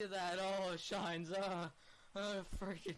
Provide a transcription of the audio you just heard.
at that. Oh, it shines. Uh, uh, freaking.